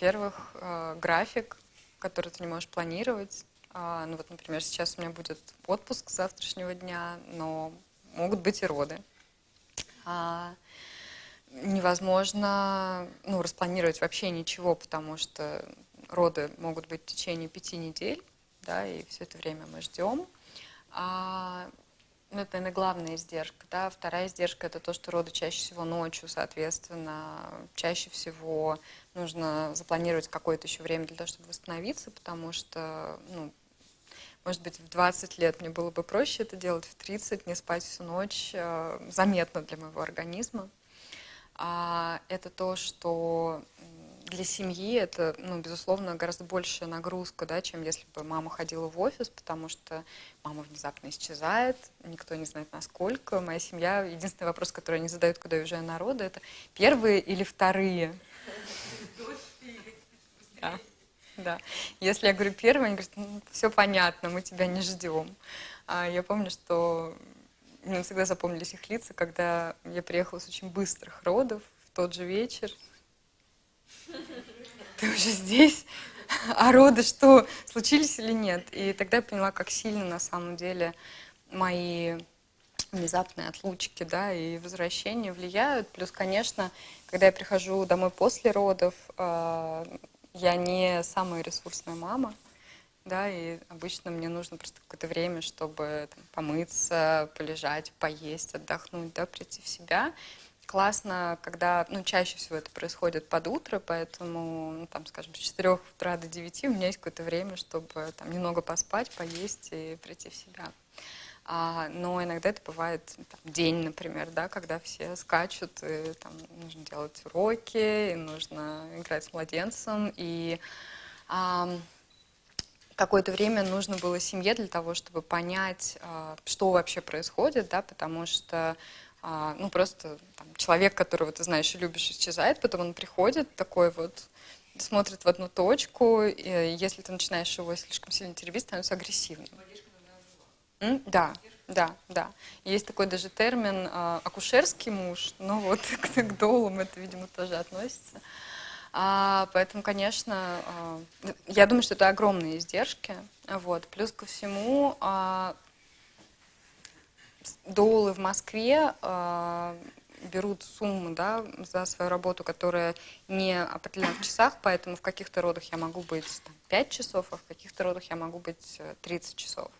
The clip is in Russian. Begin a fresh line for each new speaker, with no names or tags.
во-первых, э, график, который ты не можешь планировать. А, ну вот, например, сейчас у меня будет отпуск с завтрашнего дня, но могут быть и роды. А, невозможно ну, распланировать вообще ничего, потому что роды могут быть в течение пяти недель, да, и все это время мы ждем. Ну, это, наверное, главная издержка. Да? Вторая издержка – это то, что роды чаще всего ночью, соответственно, чаще всего нужно запланировать какое-то еще время для того, чтобы восстановиться, потому что, ну, может быть, в 20 лет мне было бы проще это делать, в 30 не спать всю ночь э, заметно для моего организма. А это то, что для семьи это, ну, безусловно, гораздо большая нагрузка, да, чем если бы мама ходила в офис, потому что мама внезапно исчезает, никто не знает насколько. Моя семья, единственный вопрос, который они задают, когда я уезжаю на роды, это первые или вторые? Да, да. Если я говорю первые, они говорят, ну, все понятно, мы тебя не ждем. А я помню, что мне всегда запомнились их лица, когда я приехала с очень быстрых родов в тот же вечер, ты уже здесь, а роды что, случились или нет? И тогда я поняла, как сильно на самом деле мои внезапные отлучки да, и возвращения влияют. Плюс, конечно, когда я прихожу домой после родов, э, я не самая ресурсная мама, да, и обычно мне нужно просто какое-то время, чтобы там, помыться, полежать, поесть, отдохнуть, да, прийти в себя классно, когда, ну, чаще всего это происходит под утро, поэтому, ну, там, скажем, с 4 утра до 9 у меня есть какое-то время, чтобы там немного поспать, поесть и прийти в себя. А, но иногда это бывает там, день, например, да, когда все скачут, и там нужно делать уроки, и нужно играть с младенцем, и а, какое-то время нужно было семье для того, чтобы понять, а, что вообще происходит, да, потому что а, ну, просто там, человек, которого ты знаешь и любишь, исчезает, потом он приходит такой вот, смотрит в одну точку, и если ты начинаешь его слишком сильно теребить, становится агрессивным. М? Да, да, да. Есть такой даже термин э, акушерский муж, но вот к, к долам это, видимо, тоже относится. А, поэтому, конечно, э, я думаю, что это огромные издержки. Вот. Плюс ко всему, э, доулы в Москве э, берут сумму да, за свою работу, которая не определена в часах, поэтому в каких-то родах я могу быть там, 5 часов, а в каких-то родах я могу быть 30 э, часов.